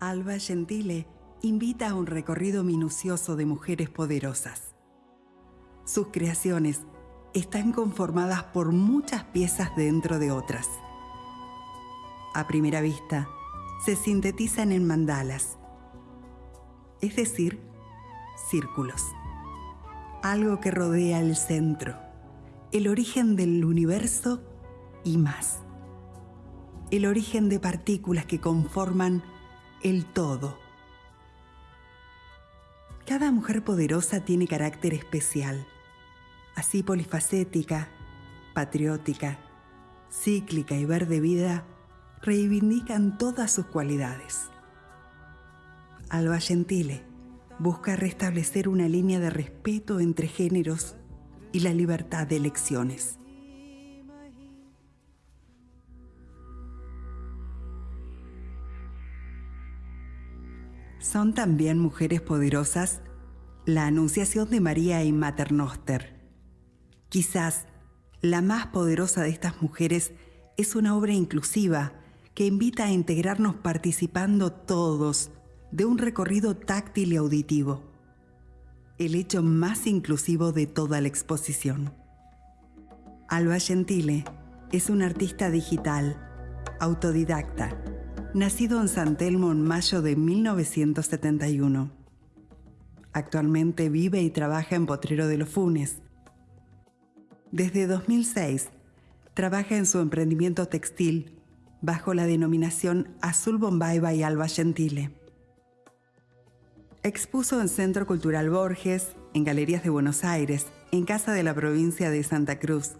Alba Gentile invita a un recorrido minucioso de mujeres poderosas. Sus creaciones están conformadas por muchas piezas dentro de otras. A primera vista, se sintetizan en mandalas, es decir, círculos. Algo que rodea el centro, el origen del universo y más. El origen de partículas que conforman el todo. Cada mujer poderosa tiene carácter especial, así polifacética, patriótica, cíclica y verde vida, reivindican todas sus cualidades. Alba Gentile busca restablecer una línea de respeto entre géneros y la libertad de elecciones. Son también mujeres poderosas la Anunciación de María y Maternoster. Quizás la más poderosa de estas mujeres es una obra inclusiva que invita a integrarnos participando todos de un recorrido táctil y auditivo, el hecho más inclusivo de toda la exposición. Alba Gentile es un artista digital, autodidacta, nacido en San Telmo en mayo de 1971. Actualmente vive y trabaja en Potrero de los Funes. Desde 2006, trabaja en su emprendimiento textil bajo la denominación Azul Bombay by Alba Gentile. Expuso en Centro Cultural Borges, en Galerías de Buenos Aires, en Casa de la Provincia de Santa Cruz.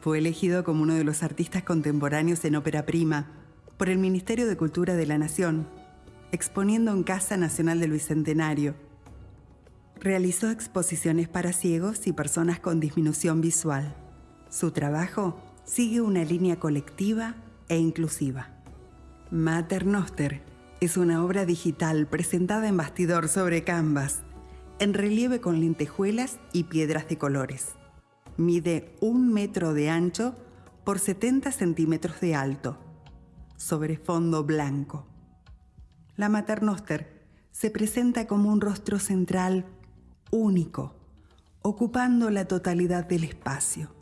Fue elegido como uno de los artistas contemporáneos en ópera prima por el Ministerio de Cultura de la Nación, exponiendo en Casa Nacional del Bicentenario. Realizó exposiciones para ciegos y personas con disminución visual. Su trabajo sigue una línea colectiva e inclusiva. Mater Noster es una obra digital presentada en bastidor sobre canvas, en relieve con lentejuelas y piedras de colores. Mide un metro de ancho por 70 centímetros de alto, sobre fondo blanco. La Maternoster se presenta como un rostro central único, ocupando la totalidad del espacio.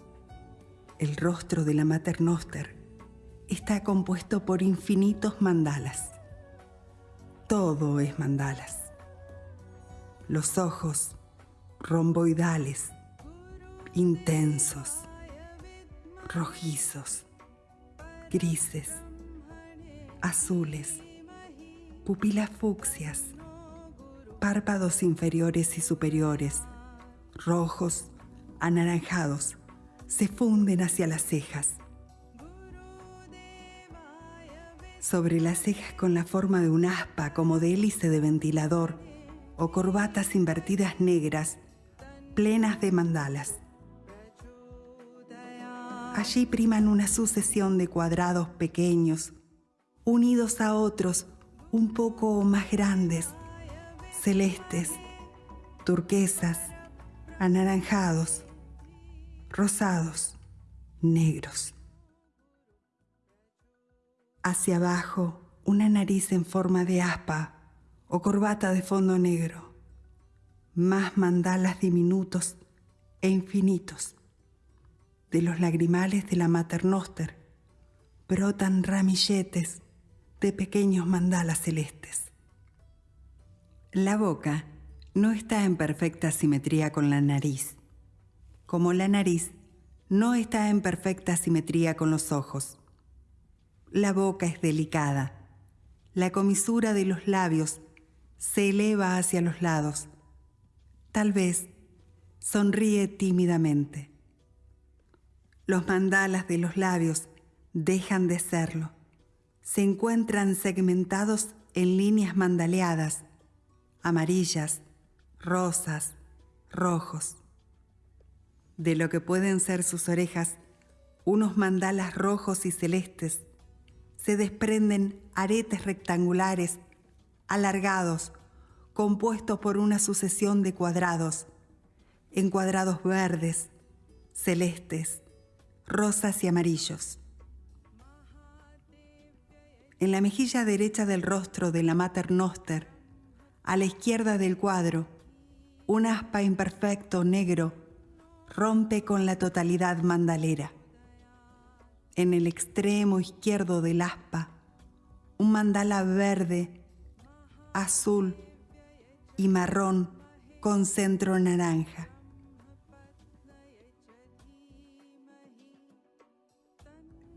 El rostro de la Maternoster está compuesto por infinitos mandalas. Todo es mandalas. Los ojos romboidales, intensos, rojizos, grises, azules, pupilas fucsias, párpados inferiores y superiores, rojos, anaranjados, se funden hacia las cejas sobre las cejas con la forma de un aspa como de hélice de ventilador o corbatas invertidas negras, plenas de mandalas. Allí priman una sucesión de cuadrados pequeños, unidos a otros un poco más grandes, celestes, turquesas, anaranjados, rosados, negros. Hacia abajo, una nariz en forma de aspa o corbata de fondo negro. Más mandalas diminutos e infinitos. De los lagrimales de la maternoster brotan ramilletes de pequeños mandalas celestes. La boca no está en perfecta simetría con la nariz, como la nariz no está en perfecta simetría con los ojos. La boca es delicada. La comisura de los labios se eleva hacia los lados. Tal vez sonríe tímidamente. Los mandalas de los labios dejan de serlo. Se encuentran segmentados en líneas mandaleadas, amarillas, rosas, rojos. De lo que pueden ser sus orejas, unos mandalas rojos y celestes se desprenden aretes rectangulares, alargados, compuestos por una sucesión de cuadrados, encuadrados verdes, celestes, rosas y amarillos. En la mejilla derecha del rostro de la Mater Noster, a la izquierda del cuadro, un aspa imperfecto negro rompe con la totalidad mandalera. En el extremo izquierdo del aspa, un mandala verde, azul y marrón con centro naranja.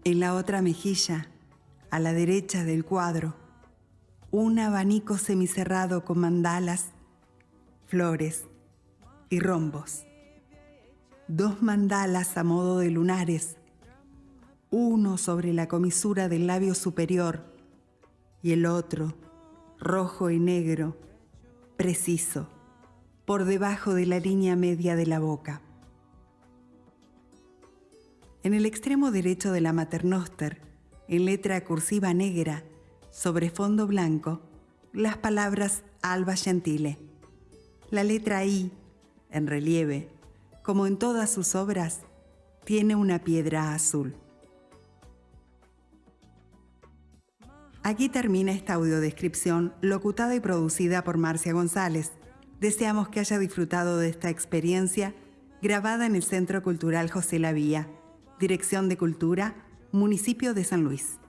En la otra mejilla, a la derecha del cuadro, un abanico semicerrado con mandalas, flores y rombos. Dos mandalas a modo de lunares, uno sobre la comisura del labio superior y el otro, rojo y negro, preciso, por debajo de la línea media de la boca. En el extremo derecho de la maternoster, en letra cursiva negra, sobre fondo blanco, las palabras Alba Gentile. La letra I, en relieve, como en todas sus obras, tiene una piedra azul. Aquí termina esta audiodescripción locutada y producida por Marcia González. Deseamos que haya disfrutado de esta experiencia grabada en el Centro Cultural José Lavía Dirección de Cultura, Municipio de San Luis.